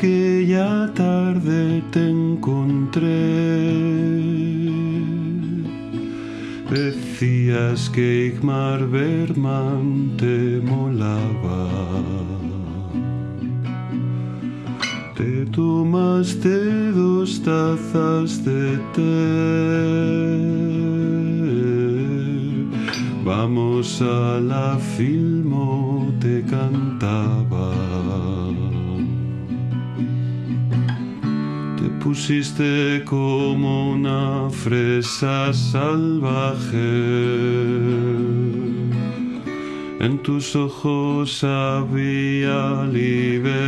aquella tarde te encontré. Decías que Igmar Berman te molaba. Te tomaste dos tazas de té. Vamos a la filmo, te cantaba. Pusiste como una fresa salvaje. En tus ojos había libertinaje.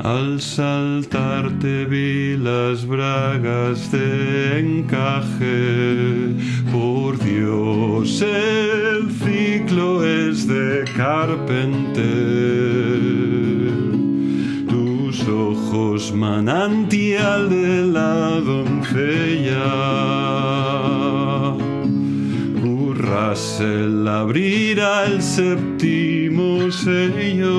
Al saltar te vi las bragas de encaje. Por Dios, el ciclo es de Carpenter. Ojos manantial de la doncella. Russell abrirá el séptimo sello.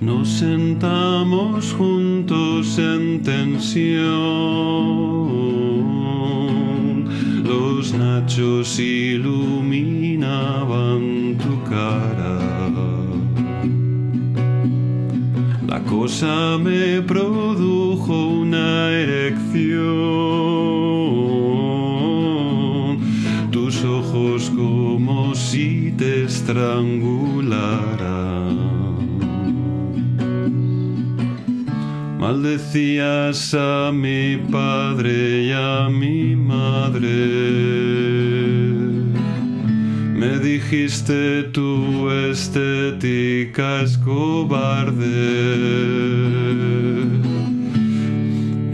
Nos sentamos juntos en tensión. Los nachos iluminaban tu cara. La cosa me produjo una erección. Tus ojos como si te estrangularan. Maldecías a mi padre y a mi madre. Me dijiste tu estética es cobarde.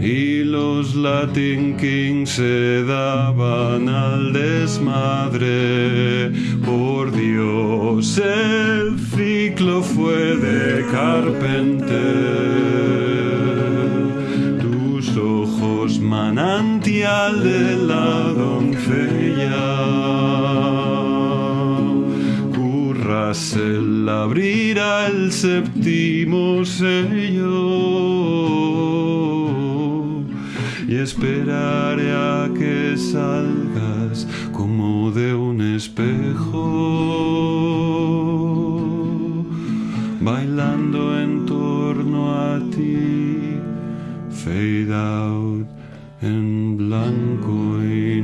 Y los Latin Kings se daban al desmadre. Por Dios, el ciclo fue de Carpenter tus ojos manantial de la doncella. Curras el abrirá el séptimo sello y esperaré a que salgas como de un espejo, bailando en torno a ti fade out en blanco y.